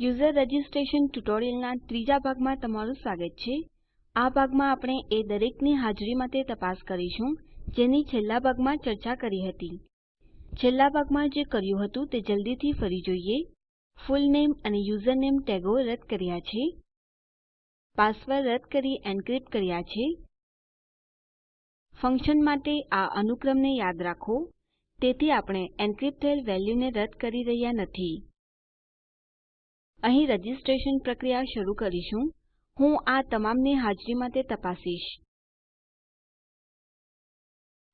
User registration ટ્યુટોરીયલના ત્રીજા ભાગમાં તમારું સ્વાગત છે. આ ભાગમાં આપણે એ દરેકની હાજરી માટે તપાસ કરીશું, જેની છેલ્લા ભાગમાં ચર્ચા કરી હતી. છેલ્લા ભાગમાં જે કર્યું હતું તે જલ્દીથી ફરી જોઈએ. ફુલનેમ અને યુઝરનેમ ટેગો રદ કર્યા છે. પાસવર્ડ રદ કરી એનક્રિપ્ટ કર્યા છે. ફંક્શન માટે આ અનુક્રમને યાદ રાખો. તેથી આપણે એન્ક્રિપ્ટ થયેલ વેલ્યુને રદ કરી રહ્યા નથી. અહીં રજીસ્ટ્રેશન પ્રક્રિયા શરૂ કરીશું. હું આ તમામની હાજરી માટે તપાસીશ.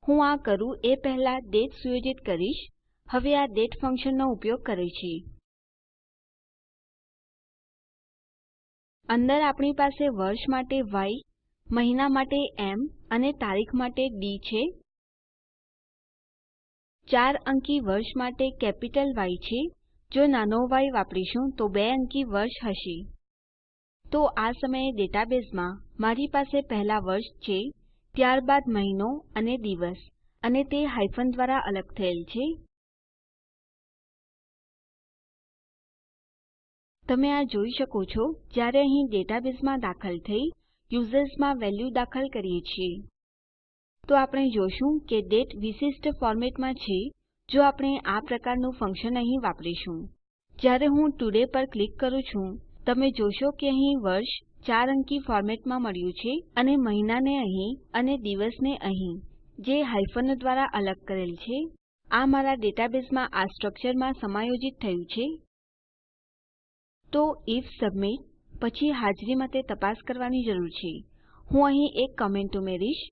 હું આ કરું એ પહેલા દાતે સુયોજિત કરીશ. હવે આ દાતે ફંક્શનનો ઉપયોગ કરે છે. અંદર આપણી પાસે વર્ષ માટે ય મહિના માટે એમ અને તારીખ માટે ડી છે. ચાર અંકી વર્ષ માટે કેપિટલ ય છે. જો નાનો y વાપરીશું તો બે અંકી વર્ષ હશે. તો આ સમયે ડેટાબેઝમાં મારી પાસે પહેલા વર્ષ છે, ત્યારબાદ મહિનો અને દિવસ, અને તે હાયફન દ્વારા અલગ થયેલ છે. તમે આ જોઈ શકો છો, જ્યારે અહીં ડેટાબેઝમાં દાખલ થઈ, યુઝર્સમાં વેલ્યુ દાખલ કરીએ છીએ. તો આપણે જોશું કે ડેટ વિશિષ્ટ ફોર્મેટમાં છે જો આપણે આ પ્રકારનું ફંક્શન અહીં વાપરીશું. જ્યારે હું ટુડે પર ક્લિક કરું છું, તમે જોશો કે અહીં વર્ષ ચાર અંકી ફોર્મેટમાં મળ્યું છે અને મહિનાને અહીં અને દિવસને અહીં, જે હાયફનો દ્વારા અલગ કરેલ છે. આ મારા ડેટાબેઝમાં આ સ્ટ્રક્ચરમાં સમાયોજિત થયું છે. તો આઇએફ સબમિટ પછી હાજરી માટે તપાસ કરવાની જરૂર છે. હું અહીં એક કમેન્ટ ઉમેરીશ.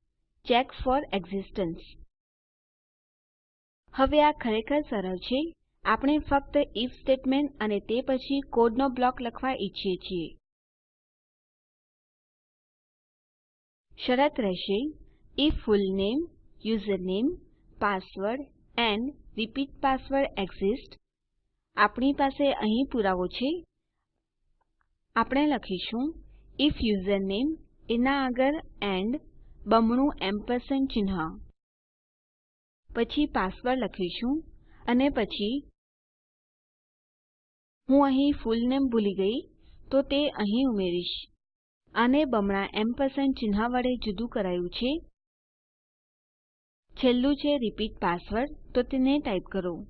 ચેક ફોર એક્સિસ્ટન્સ હવે આ ખરેખર સરળ છે. આપણે ફક્ત આઇએફ સ્ટેટમેન્ટ અને તે પછી કોડનો બ્લોક લખવા ઈચ્છીએ છીએ. શરત રહેશે. IF full name username password and repeat password exist આપણી પાસે અહીં પુરાવો છે. આપણે લખીશું. આઇએફ યુઝરનેમ એના આગળ એન્ડ બમણું એમ્પરસેન્ડ ચિહ્ન. પછી પાસવર્ડ લખીશું અને પછી હું અહીં ફુલનેમ ભૂલી ગઈ, તો તે અહીં ઉમેરીશ. આને બમણા એમ્પરસેન્ડ ચિહ્ન વડે જુદું કરાયું છે. છેલ્લું છે રિપીટ પાસવર્ડ, તો તેને ટાઈપ કરો.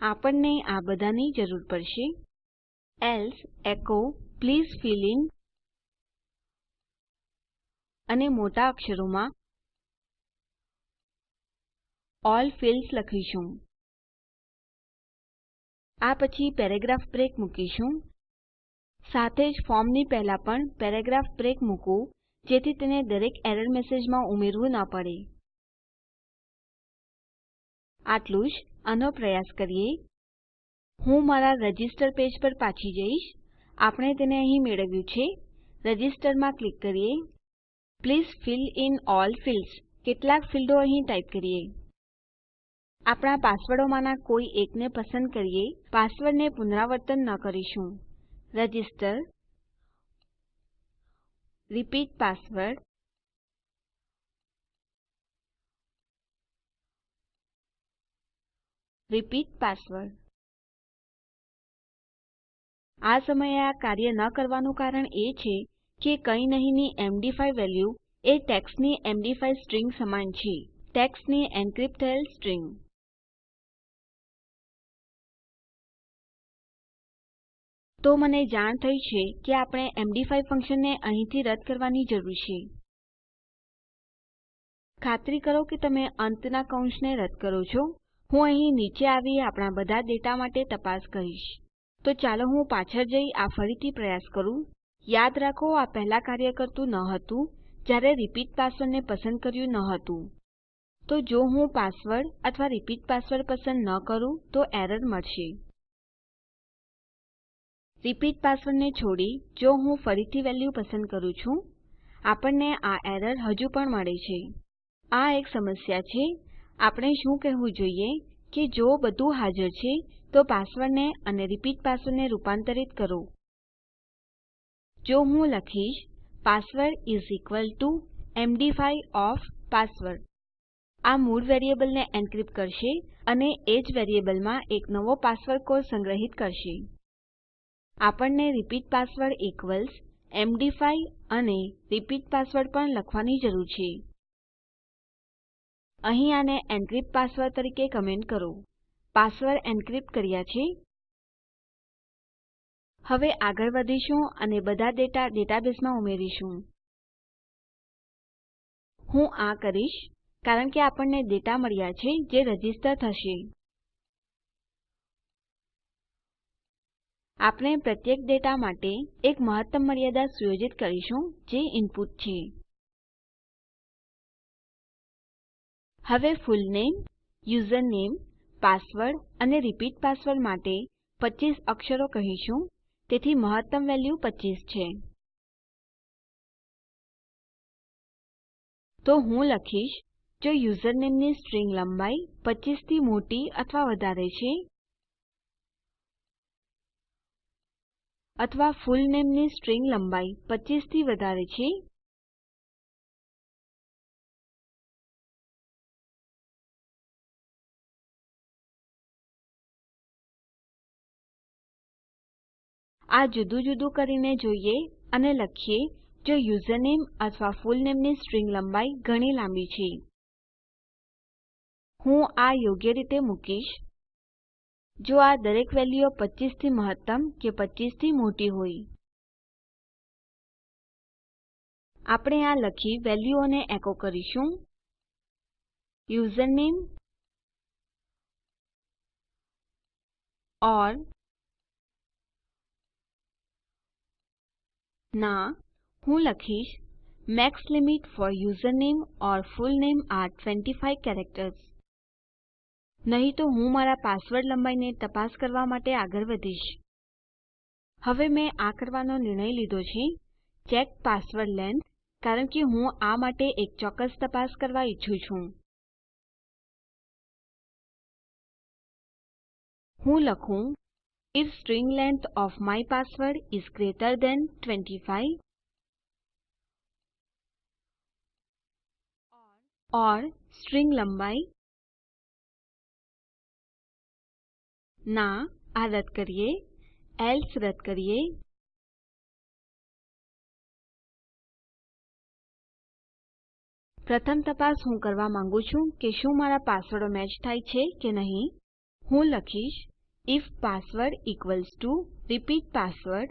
આપણને આ બધાની જરૂર પડશે. Else echo please fill in. અને મોટા અક્ષરોમાં અલ્લ ફિલ્ડ્સ લખીશું. આ પછી પેરાગ્રાફ બ્રેક મૂકીશું. સાથે જ ફોર્મની પહેલા પણ પેરાગ્રાફ બ્રેક મૂકવું જેથી તેને દરેક એરર મેસેજમાં ઉમેરવું ન પડે. આટલું જ. આનો પ્રયાસ કરીએ. હું મારા રજિસ્ટર પેજ પર પાછી જઈશ. આપણે તેને અહીં મેળવ્યું છે. રજિસ્ટરમાં ક્લિક કરીએ. Please fill in all fields. કેટલાક ફીલ્ડો અહીં ટાઈપ કરીએ. આપણા પાસવર્ડોમાંના કોઈ એકને પસંદ કરીએ, પાસવર્ડને પુનરાવર્તન ન કરીશું. Register, repeat password repeat password. આ સમયે આ કાર્ય ન કરવાનું કારણ એ છે કે કંઈ નહીંની MD5 વેલ્યુ એ ટેક્સ્ટની એમડી5 સ્ટ્રીંગ સમાન છે. ટેક્સ્ટની એન્ક્રિપ્ટ થયેલ સ્ટ્રીંગ. તો મને જાણ થઈ છે કે આપણે એમડી5 ફંક્શનને અહીંથી રદ કરવાની જરૂર છે. ખાતરી કરો કે તમે અંતના કૌંસને રદ કરો છો. હું અહીં નીચે આવી આપણા બધા ડેટા માટે તપાસ કરીશ. તો ચાલો હું પાછળ જઈ આ ફરીથી પ્રયાસ કરું. યાદ રાખો, આ પહેલા કાર્ય કરતું ન હતું, જ્યારે રિપીટ પાસવર્ડને પસંદ કર્યું ન હતું. તો જો હું પાસવર્ડ અથવા રિપીટ પાસવર્ડ પસંદ ન કરું, તો એરર મળશે. રિપીટ પાસવર્ડને છોડી જો હું ફરીથી વેલ્યુ પસંદ કરું છું, આપણને આ એરર હજુ પણ મળે છે. આ એક સમસ્યા છે. આપણે શું કહેવું જોઈએ કે જો બધું હાજર છે, તો પાસવર્ડને અને રિપીટ પાસવર્ડને રૂપાંતરિત કરો. જો હું લખીશ password is equal to MD five of password આ મૂળ વેરીએબલને એનક્રિપ્ટ કરશે અને એ જ વેરીએબલમાં એક નવો પાસવર્ડ કોડ સંગ્રહિત કરશે. આપણને repeat password equals MD five અને રિપીટ પાસવર્ડ પણ લખવાની જરૂર છે. અહીં આને એન્ક્રિપ્ટ પાસવર્ડ તરીકે કમેન્ટ કરો. પાસવર્ડ એન્ક્રિપ્ટ કર્યા છે. હવે આગળ વધીશું અને બધા ડેટા ડેટાબેઝમાં ઉમેરીશું. હું આ કરીશ, કારણ કે આપણને ડેટા મળ્યા છે જે રજિસ્ટર થશે. આપણે પ્રત્યેક ડેટા માટે એક મહત્તમ મર્યાદા સુયોજિત કરીશું જે ઇનપુટ છે. હવે ફુલનેમ યુઝરનેમ, પાસવર્ડ અને રિપીટ પાસવર્ડ માટે 25 અક્ષરો કહીશું. તેથી મહત્તમ વેલ્યુ 25 છે. તો હું લખીશ, જો યુઝરનેમની સ્ટ્રીંગ લંબાઈ 25 થી મોટી અથવા વધારે છે અથવા ફુલનેમની સ્ટ્રીંગ લંબાઈ 25 થી વધારે છે? આ જુદું જુદું કરીને જોઈએ અને લખીએ જો યુઝરનેમ અથવા ફુલનેમની સ્ટ્રીંગ લંબાઈ ઘણી લાંબી છે. હું આ યોગ્ય રીતે મૂકીશ. જો આ દરેક વેલ્યુઓ 25 થી મહત્તમ કે 25 થી મોટી હોય. આપણે આ લખી વેલ્યુઓને એકો કરીશું. યુઝરનેમ ઓર ના, હું લખીશ, max limit for username or full name are 25 characters. નહીં તો હું મારા પાસવર્ડ લંબાઈને તપાસ કરવા માટે આગળ વધીશ. હવે મેં આ કરવાનો નિર્ણય લીધો છે. ચેક પાસવર્ડ લેંગ્થ કારણ કે હું આ માટે એક ચોક્કસ તપાસ કરવા ઈચ્છું છું. હું લખું, if string length of my password is greater than 25 or string લંબાઈ ના, આ રદ કરીએ. એલ્સે રદ કરીએ. પ્રથમ તપાસ હું કરવા માંગુ છું કે શું મારા પાસવર્ડો મેચ થાય છે કે નહીં. હું લખીશ, if password equals to repeat password.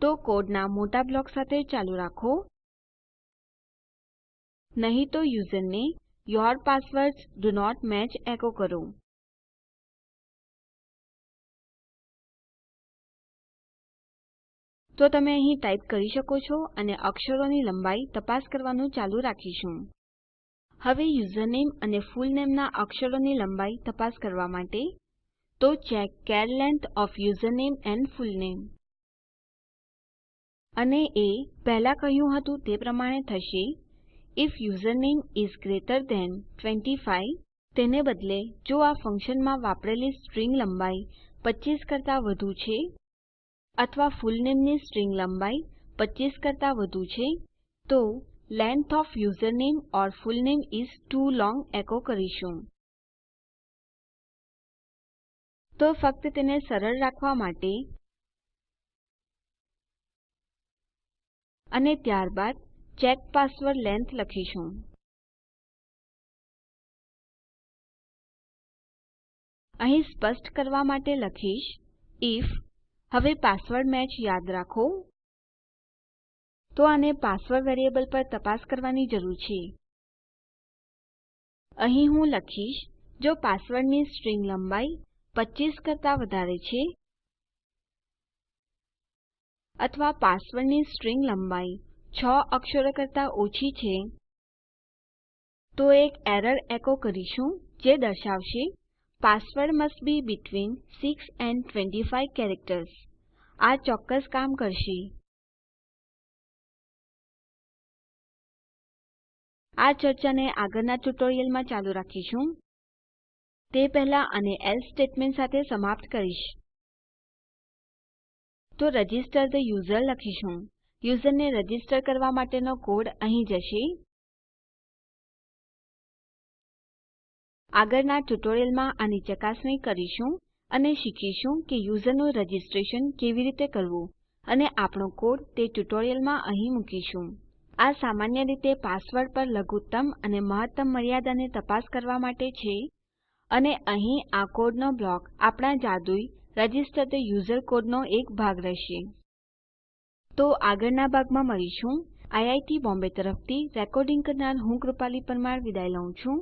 તો કોડના મોટા બ્લોક સાથે ચાલુ રાખો. નહીં તો યુઝરને your passwords do not match echo કરો. તો તમે અહીં ટાઈપ કરી શકો છો અને અક્ષરોની લંબાઈ તપાસ કરવાનું ચાલુ રાખીશું. હવે યુઝરનેમ અને ફુલનેમ ના અક્ષરોની લંબાઈ તપાસ કરવા માટે તો check char length of username and full name. અને એ પહેલા કહ્યું હતું તે પ્રમાણે થશે. If username is greater than 25 તેને બદલે જો આ ફંક્શનમાં વાપરેલી સ્ટ્રીંગ લંબાઈ 25 કરતા વધુ છે અથવા ફૂલનેમની સ્ટ્રિંગ લંબાઈ 25 કરતા વધુ છે, તો length of username or fullname is too long echo કરીશું. તો ફક્ત તેને સરળ રાખવા માટે અને ત્યારબાદ ચેક પાસવર્ડ લેન્થ લખીશું. અહીં સ્પષ્ટ કરવા માટે લખીશ આઇએફ હવે પાસવર્ડ મેચ યાદ રાખો. તો આને પાસવર્ડ વેરીએબલ પર તપાસ કરવાની જરૂર છે. અહીં હું લખીશ, જો પાસવર્ડની સ્ટ્રીંગ લંબાઈ 25 કરતા વધારે છે અથવા પાસવર્ડની સ્ટ્રીંગ લંબાઈ 6 અક્ષરો કરતા ઓછી છે, તો એક એરર એકો કરીશું જે દર્શાવશે password must be between 6 and 25 characters. આ ચોક્કસ કામ કરશે. આ ચર્ચાને આગળના ટ્યુટોરિયલમાં ચાલુ રાખીશું. તે પહેલા અને એલ્સે સ્ટેટમેન્ટ સાથે સમાપ્ત કરીશ. તો રજિસ્ટર થે યુઝર લખીશું. યુઝરને રજિસ્ટર કરવા માટેનો કોડ અહીં જશે. આગળના ટ્યુટોરીયલમાં આની ચકાસણી કરીશું અને શીખીશું કે યુઝરનું રજીસ્ટ્રેશન કેવી રીતે કરવું અને આપણો કોડ તે ટ્યુટોરીયલમાં અહીં મૂકીશું. આ સામાન્ય રીતે પાસવર્ડ પર લઘુત્તમ અને મહત્તમ મર્યાદાને તપાસ કરવા માટે છે અને અહીં આ કોડનો બ્લોક આપણા જાદુઈ રજિસ્ટર થે યુઝર કોડનો એક ભાગ રહેશે. તો આગળના ભાગમાં મળીશું. આઈઆઈટી બોમ્બે તરફથી રેકોર્ડિંગ કરનાર હું કૃપાલી પરમાર વિદાય લઉં છું.